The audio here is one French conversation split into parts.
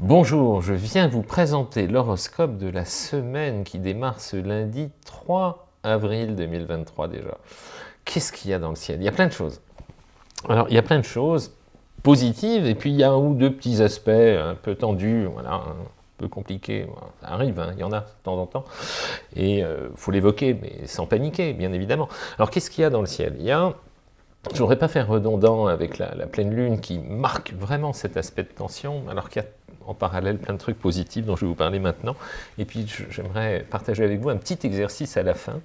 Bonjour, je viens vous présenter l'horoscope de la semaine qui démarre ce lundi 3 avril 2023 déjà. Qu'est-ce qu'il y a dans le ciel? Il y a plein de choses. Alors, il y a plein de choses positives, et puis il y a un ou deux petits aspects un peu tendus, voilà, un peu compliqués. Ça arrive, hein, il y en a de temps en temps. Et il euh, faut l'évoquer, mais sans paniquer, bien évidemment. Alors, qu'est-ce qu'il y a dans le ciel? Il y a je voudrais pas faire redondant avec la, pleine lune qui marque vraiment cet aspect de tension, alors qu'il y a en parallèle plein de trucs positifs dont je vais vous parler maintenant. Et puis j'aimerais partager avec vous un petit exercice à la fin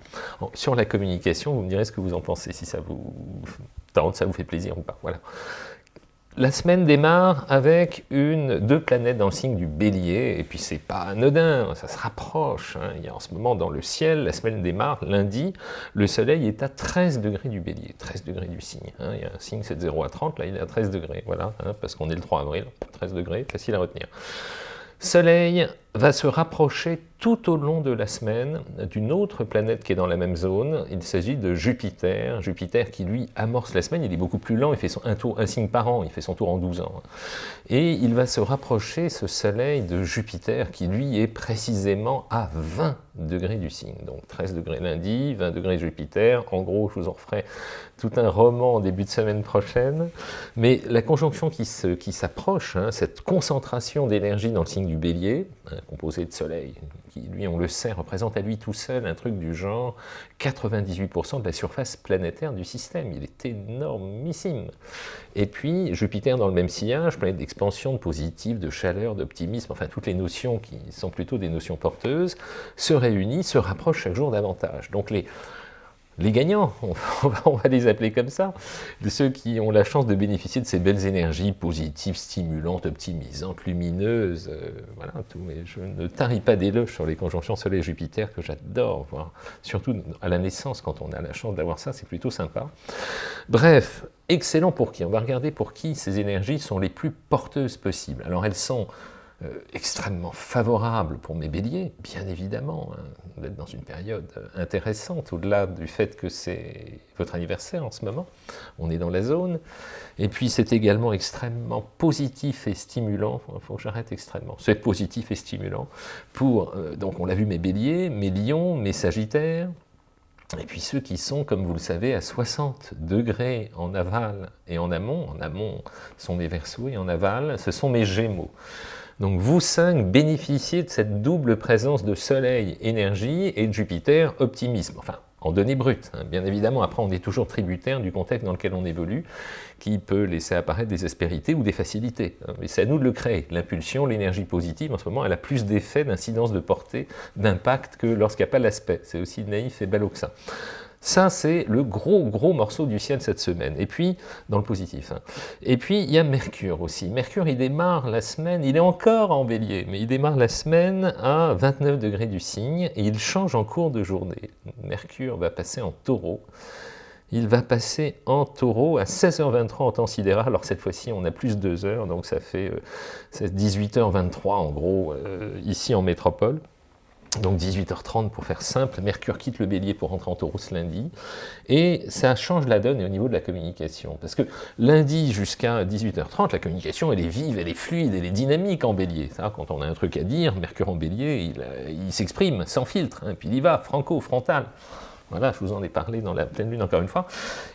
sur la communication. Vous me direz ce que vous en pensez, si ça vous tente, ça vous fait plaisir ou pas. Voilà. La semaine démarre avec une, deux planètes dans le signe du bélier, et puis c'est pas anodin, ça se rapproche. Hein. Il y a en ce moment dans le ciel, la semaine démarre lundi, le soleil est à 13 degrés du bélier, 13 degrés du signe. Hein. Il y a un signe, c'est de 0 à 30, là il est à 13 degrés, voilà, hein, parce qu'on est le 3 avril, 13 degrés, facile à retenir. Soleil va se rapprocher tout au long de la semaine d'une autre planète qui est dans la même zone. Il s'agit de Jupiter. Jupiter qui, lui, amorce la semaine. Il est beaucoup plus lent. Il fait un, tour, un signe par an. Il fait son tour en 12 ans. Et il va se rapprocher, ce Soleil, de Jupiter qui, lui, est précisément à 20 degrés du signe. Donc 13 degrés lundi, 20 degrés Jupiter. En gros, je vous en referai tout un roman en début de semaine prochaine. Mais la conjonction qui s'approche, qui hein, cette concentration d'énergie dans le signe du bélier, hein, composé de Soleil, qui lui, on le sait, représente à lui tout seul un truc du genre 98% de la surface planétaire du système. Il est énormissime. Et puis, Jupiter dans le même sillage, planète d'expansion, de positif, de chaleur, d'optimisme, enfin toutes les notions qui sont plutôt des notions porteuses, se réunissent, se rapprochent chaque jour davantage. Donc les les gagnants, on va les appeler comme ça, de ceux qui ont la chance de bénéficier de ces belles énergies positives, stimulantes, optimisantes, lumineuses, euh, voilà tout. Mais je ne tarie pas d'éloges sur les conjonctions Soleil-Jupiter que j'adore voir, surtout à la naissance, quand on a la chance d'avoir ça, c'est plutôt sympa. Bref, excellent pour qui? On va regarder pour qui ces énergies sont les plus porteuses possibles. Alors elles sont euh, extrêmement favorable pour mes béliers, bien évidemment, hein, d'être dans une période euh, intéressante, au-delà du fait que c'est votre anniversaire en ce moment, on est dans la zone, et puis c'est également extrêmement positif et stimulant, il faut que j'arrête extrêmement, c'est positif et stimulant, pour, euh, donc on l'a vu, mes béliers, mes lions, mes sagittaires, et puis ceux qui sont, comme vous le savez, à 60 degrés en aval et en amont, en amont sont mes versos et en aval, ce sont mes gémeaux. Donc vous cinq bénéficiez de cette double présence de Soleil, énergie, et de Jupiter, optimisme. Enfin, en données brutes, hein. bien évidemment. Après, on est toujours tributaire du contexte dans lequel on évolue, qui peut laisser apparaître des aspérités ou des facilités. Hein. Mais c'est à nous de le créer. L'impulsion, l'énergie positive, en ce moment, elle a plus d'effet, d'incidence, de portée, d'impact que lorsqu'il n'y a pas l'aspect. C'est aussi naïf et ballot que ça. Ça, c'est le gros, gros morceau du ciel cette semaine. Et puis, dans le positif. Hein. Et puis, il y a Mercure aussi. Mercure, il démarre la semaine, il est encore en bélier, mais il démarre la semaine à 29 degrés du signe, et il change en cours de journée. Mercure va passer en taureau. Il va passer en taureau à 16h23 en temps sidéral. Alors cette fois-ci, on a plus de 2 heures, donc ça fait 18h23 euh, en gros, euh, ici en métropole. Donc 18h30 pour faire simple, Mercure quitte le bélier pour rentrer en taureau ce lundi, et ça change la donne au niveau de la communication, parce que lundi jusqu'à 18h30, la communication elle est vive, elle est fluide, elle est dynamique en bélier, ça, quand on a un truc à dire, Mercure en bélier, il, euh, s'exprime sans filtre, hein, puis il y va, franco, frontal. Voilà, je vous en ai parlé dans la pleine lune encore une fois.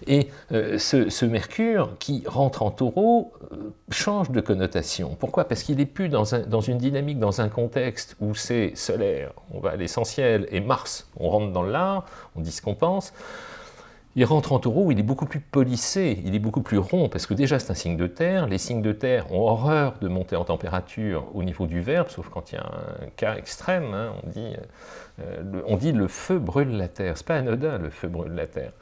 Et euh, ce, Mercure qui rentre en taureau euh, change de connotation. Pourquoi? Parce qu'il n'est plus dans, dans, une dynamique, dans un contexte où c'est solaire, on va à l'essentiel, et Mars, on rentre dans l'art, on dit ce qu'on pense. Il rentre en taureau, il est beaucoup plus polissé, il est beaucoup plus rond, parce que déjà c'est un signe de terre, les signes de terre ont horreur de monter en température au niveau du verbe, sauf quand il y a un cas extrême, hein, on, dit, euh, le, on dit le feu brûle la terre, c'est pas anodin le feu brûle la terre.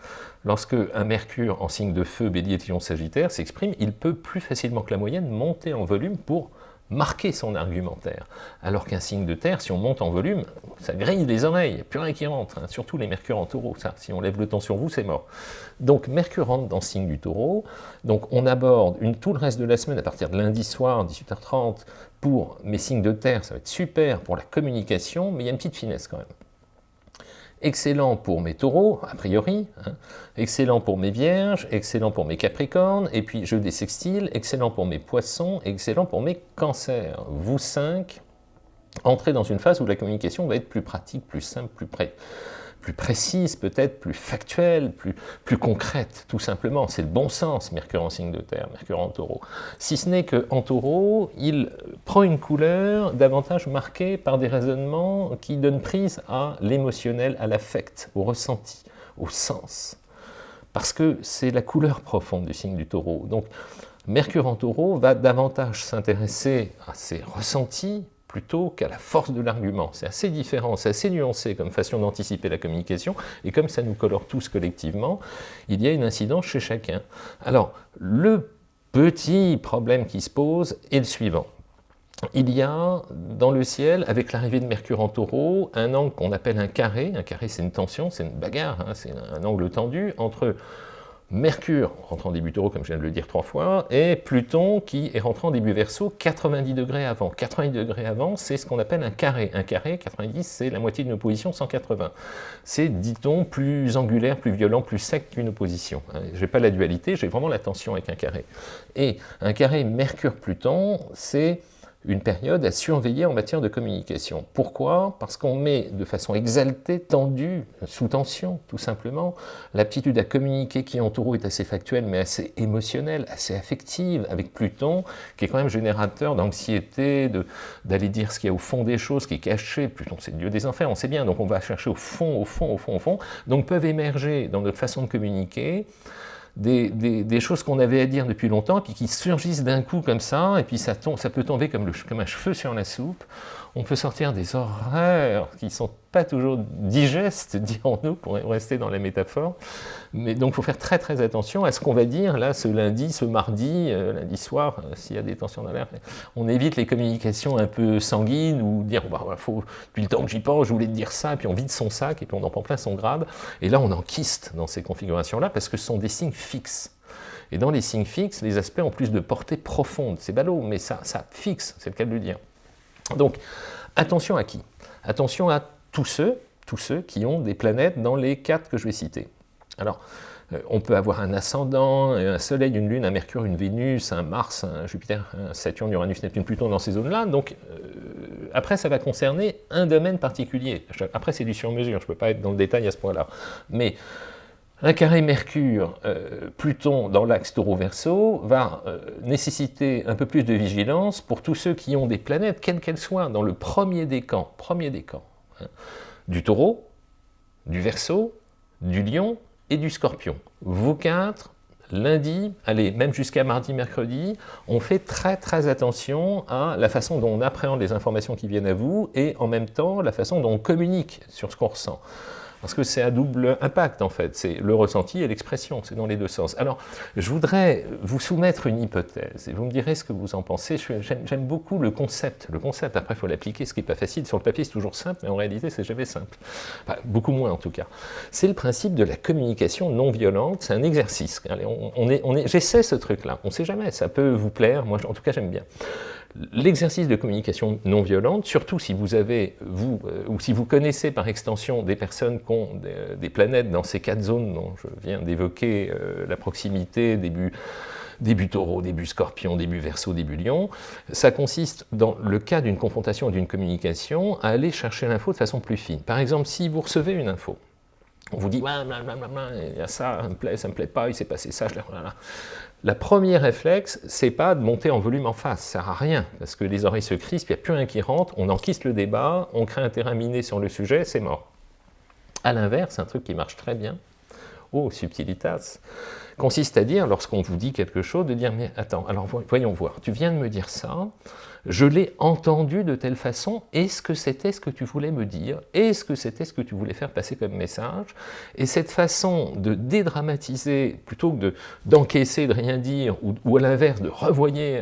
Lorsque un mercure en signe de feu, bélier, lion, sagittaire s'exprime, il peut plus facilement que la moyenne monter en volume pour marquer son argumentaire. Alors qu'un signe de terre, si on monte en volume, ça grille les oreilles, il n'y a plus rien qui rentre, hein. surtout les mercures en taureau, ça, si on lève le temps sur vous, c'est mort. Donc Mercure rentre dans le signe du taureau, donc on aborde tout le reste de la semaine, à partir de lundi soir, 18h30, pour mes signes de terre, ça va être super pour la communication, mais il y a une petite finesse quand même. Excellent pour mes taureaux, a priori, hein, excellent pour mes vierges, excellent pour mes capricornes, et puis jeu des sextiles, excellent pour mes poissons, excellent pour mes cancers. Vous cinq, entrez dans une phase où la communication va être plus pratique, plus simple, plus près plus précise peut-être, plus factuelle, plus, plus concrète, tout simplement. C'est le bon sens, Mercure en signe de terre, Mercure en taureau. Si ce n'est qu'en taureau, il prend une couleur davantage marquée par des raisonnements qui donnent prise à l'émotionnel, à l'affect, au ressenti, au sens. Parce que c'est la couleur profonde du signe du taureau. Donc, Mercure en taureau va davantage s'intéresser à ses ressentis, plutôt qu'à la force de l'argument. C'est assez différent, c'est assez nuancé comme façon d'anticiper la communication, et comme ça nous colore tous collectivement, il y a une incidence chez chacun. Alors, le petit problème qui se pose est le suivant. Il y a dans le ciel, avec l'arrivée de Mercure en taureau, un angle qu'on appelle un carré. Un carré, c'est une tension, c'est une bagarre, hein, c'est un angle tendu entre Mercure, rentrant en début taureau, comme je viens de le dire trois fois, et Pluton qui est rentré en début verso 90 degrés avant. 90 degrés avant, c'est ce qu'on appelle un carré. Un carré, 90, c'est la moitié d'une opposition, 180. C'est, dit-on, plus angulaire, plus violent, plus sec qu'une opposition. Hein, je n'ai pas la dualité, j'ai vraiment la tension avec un carré. Et un carré Mercure-Pluton, c'est une période à surveiller en matière de communication. Pourquoi? Parce qu'on met de façon exaltée, tendue, sous tension, tout simplement. L'aptitude à communiquer qui en taureau est assez factuelle, mais assez émotionnelle, assez affective, avec Pluton, qui est quand même générateur d'anxiété, d'aller dire ce qu'il y a au fond des choses, qui est caché. Pluton, c'est le dieu des enfers, on sait bien, donc on va chercher au fond, au fond, au fond, au fond. Donc peuvent émerger dans notre façon de communiquer des, choses qu'on avait à dire depuis longtemps, puis qui surgissent d'un coup comme ça, et puis ça, tombe, ça peut tomber comme, le, comme un cheveu sur la soupe. On peut sortir des horreurs qui ne sont pas toujours digestes, dirons-nous, pour rester dans la métaphore. Mais donc, il faut faire très très attention à ce qu'on va dire là, ce lundi, ce mardi, euh, lundi soir, euh, s'il y a des tensions dans l'air. On évite les communications un peu sanguines ou dire, bah, faut, depuis le temps que j'y pense, je voulais te dire ça, puis on vide son sac, et puis on en prend plein son grade. Et là, on enquiste dans ces configurations-là parce que ce sont des signes fixes. Et dans les signes fixes, les aspects ont plus de portée profonde. C'est ballot, mais ça, ça fixe, c'est le cas de le dire. Donc, attention à qui? Attention à tous ceux, tous ceux qui ont des planètes dans les quatre que je vais citer. Alors, euh, on peut avoir un ascendant, un soleil, une lune, un mercure, une vénus, un mars, un jupiter, un saturne, uranus, neptune, pluton dans ces zones-là. Donc, euh, après, ça va concerner un domaine particulier. Après, c'est du sur-mesure, je ne peux pas être dans le détail à ce point-là. Un carré Mercure, euh, dans l'axe taureau-verso va euh, nécessiter un peu plus de vigilance pour tous ceux qui ont des planètes, quelles qu'elles soient, dans le premier décan, premier décan, hein, du taureau, du verso, du lion et du scorpion. Vous quatre, lundi, allez, même jusqu'à mardi, mercredi, on fait très très attention à la façon dont on appréhende les informations qui viennent à vous et en même temps la façon dont on communique sur ce qu'on ressent parce que c'est à double impact en fait, c'est le ressenti et l'expression, c'est dans les deux sens. Alors, je voudrais vous soumettre une hypothèse, et vous me direz ce que vous en pensez, j'aime beaucoup le concept, le concept, après il faut l'appliquer, ce qui n'est pas facile, sur le papier c'est toujours simple, mais en réalité c'est jamais simple, beaucoup moins en tout cas. C'est le principe de la communication non violente, c'est un exercice, on est, on est, j'essaie ce truc-là, on ne sait jamais, ça peut vous plaire, moi en tout cas j'aime bien l'exercice de communication non violente, surtout si vous avez, vous, euh, ou si vous connaissez par extension des personnes qui ont des, planètes dans ces quatre zones dont je viens d'évoquer, euh, la proximité, début, début taureau, début scorpion, début verso, début lion, ça consiste, dans le cas d'une confrontation, d'une communication, à aller chercher l'info de façon plus fine. Par exemple, si vous recevez une info, on vous dit, ouais, il y a ça, ça me plaît, ça me plaît pas, il s'est passé ça, je l'ai... La première réflexe, c'est pas de monter en volume en face, ça sert à rien, parce que les oreilles se crispent, il n'y a plus rien qui rentre, on enquiste le débat, on crée un terrain miné sur le sujet, c'est mort. A l'inverse, un truc qui marche très bien, oh, subtilitas, consiste à dire, lorsqu'on vous dit quelque chose, de dire, mais attends, alors voyons voir, tu viens de me dire ça, je l'ai entendu de telle façon, est-ce que c'était ce que tu voulais me dire? Est-ce que c'était ce que tu voulais faire passer comme message? Et cette façon de dédramatiser, plutôt que d'encaisser, de, rien dire, ou, à l'inverse, de revoyer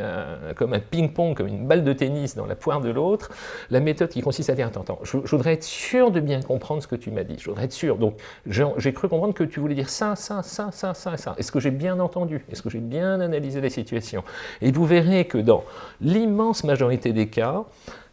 comme un ping-pong, comme une balle de tennis dans la poire de l'autre, la méthode qui consiste à dire, attends, attends, je, voudrais être sûr de bien comprendre ce que tu m'as dit, je voudrais être sûr, donc j'ai cru comprendre que tu voulais dire ça, ça, ça, ça, ça, ça. Est-ce que j'ai bien entendu? Est-ce que j'ai bien analysé la situation? Et vous verrez que dans l'immense majorité des cas,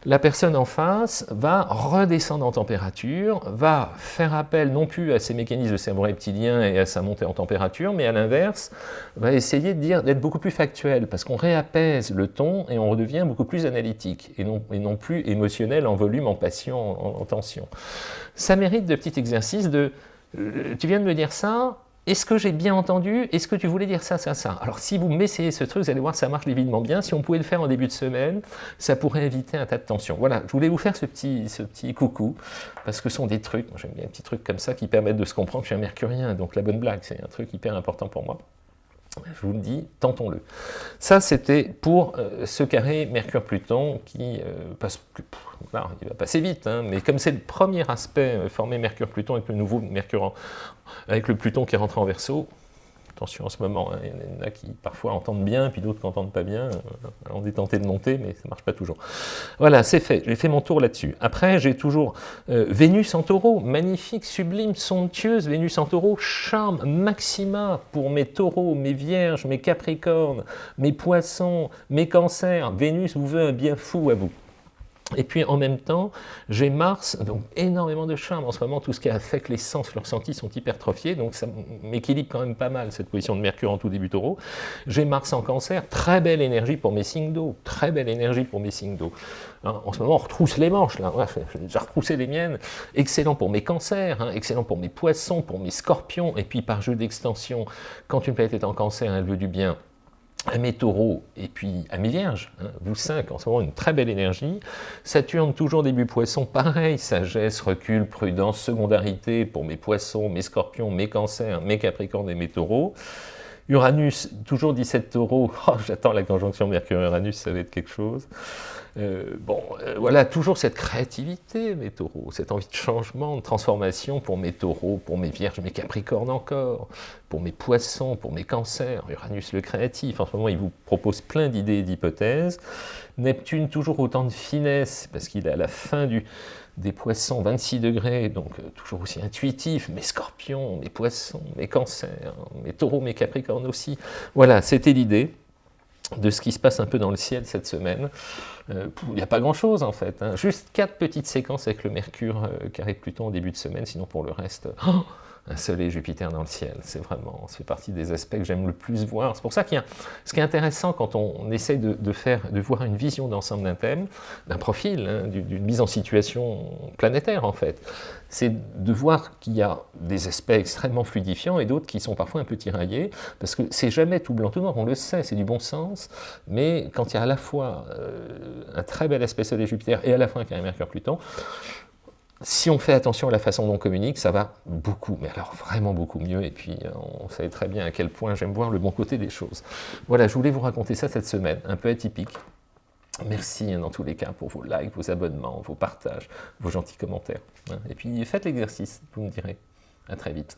la personne en face va redescendre en température, va faire appel non plus à ses mécanismes de cerveau reptilien et à sa montée en température, mais à l'inverse, va essayer d'être beaucoup plus factuel, parce qu'on réapaise le ton et on redevient beaucoup plus analytique, et non, et non plus émotionnel en volume, en passion, en, tension. Ça mérite de petits exercices de euh, tu viens de me dire ça, est-ce que j'ai bien entendu? Est-ce que tu voulais dire ça, ça, ça? Alors si vous m'essayez ce truc, vous allez voir, ça marche évidemment bien. Si on pouvait le faire en début de semaine, ça pourrait éviter un tas de tensions. Voilà, je voulais vous faire ce petit, ce petit coucou, parce que ce sont des trucs, j'aime bien un petit truc comme ça qui permettent de se comprendre. Je suis un mercurien, donc la bonne blague, c'est un truc hyper important pour moi. Je vous le dis, tentons-le. Ça, c'était pour euh, ce carré Mercure-Pluton qui euh, passe, il va passer vite, hein, mais comme c'est le premier aspect euh, formé Mercure-Pluton avec le nouveau Mercure, avec le Pluton qui est rentré en Verseau, Attention en ce moment, hein, il y en a qui parfois entendent bien, puis d'autres qui n'entendent pas bien. Euh, on est tenté de monter, mais ça ne marche pas toujours. Voilà, c'est fait, j'ai fait mon tour là-dessus. Après, j'ai toujours euh, Vénus en taureau, magnifique, sublime, somptueuse, Vénus en taureau, charme, maxima pour mes taureaux, mes vierges, mes capricornes, mes poissons, mes cancers. Vénus vous veut un bien fou à vous. Et puis en même temps, j'ai Mars, donc énormément de charme en ce moment, tout ce qui a fait que les sens, leurs sentis sont hypertrophiés, donc ça m'équilibre quand même pas mal cette position de Mercure en tout début taureau. J'ai Mars en cancer, très belle énergie pour mes signes d'eau, très belle énergie pour mes signes d'eau. Hein, en ce moment, on retrousse les manches, là, j'ai retroussé les miennes, excellent pour mes cancers, hein, excellent pour mes poissons, pour mes scorpions, et puis par jeu d'extension, quand une planète est en cancer, elle veut du bien, à mes taureaux et puis à mes vierges, hein, vous cinq, en ce moment une très belle énergie. Saturne, toujours début poisson, pareil, sagesse, recul, prudence, secondarité pour mes poissons, mes scorpions, mes cancers, mes capricornes et mes taureaux. Uranus, toujours 17 taureaux, j'attends la conjonction Mercure-Uranus, ça va être quelque chose. Euh, bon, euh, voilà, toujours cette créativité, mes taureaux, cette envie de changement, de transformation pour mes taureaux, pour mes vierges, mes capricornes encore, pour mes poissons, pour mes cancers, Uranus le créatif, en ce moment il vous propose plein d'idées et d'hypothèses. Neptune, toujours autant de finesse, parce qu'il est à la fin du, des poissons, 26 degrés, donc euh, toujours aussi intuitif, mes scorpions, mes poissons, mes cancers, mes taureaux, mes capricornes aussi. Voilà, c'était l'idée de ce qui se passe un peu dans le ciel cette semaine. Euh, il n'y a pas grand-chose en fait, hein. juste quatre petites séquences avec le Mercure euh, carré Pluton au début de semaine, sinon pour le reste, oh un soleil Jupiter dans le ciel. C'est vraiment, fait partie des aspects que j'aime le plus voir. C'est pour ça qu'il y a, ce qui est intéressant quand on, essaie de, faire, de voir une vision d'ensemble d'un thème, d'un profil, hein, d'une mise en situation planétaire en fait, c'est de voir qu'il y a des aspects extrêmement fluidifiants et d'autres qui sont parfois un peu tiraillés, parce que c'est jamais tout blanc tout noir, on le sait, c'est du bon sens, mais quand il y a à la fois euh, un très bel aspect soleil Jupiter et à la fois un carré Mercure Pluton, si on fait attention à la façon dont on communique, ça va beaucoup, mais alors vraiment beaucoup mieux, et puis euh, on sait très bien à quel point j'aime voir le bon côté des choses. Voilà, je voulais vous raconter ça cette semaine, un peu atypique. Merci hein, dans tous les cas pour vos likes, vos abonnements, vos partages, vos gentils commentaires. Hein. Et puis faites l'exercice, vous me direz. À très vite.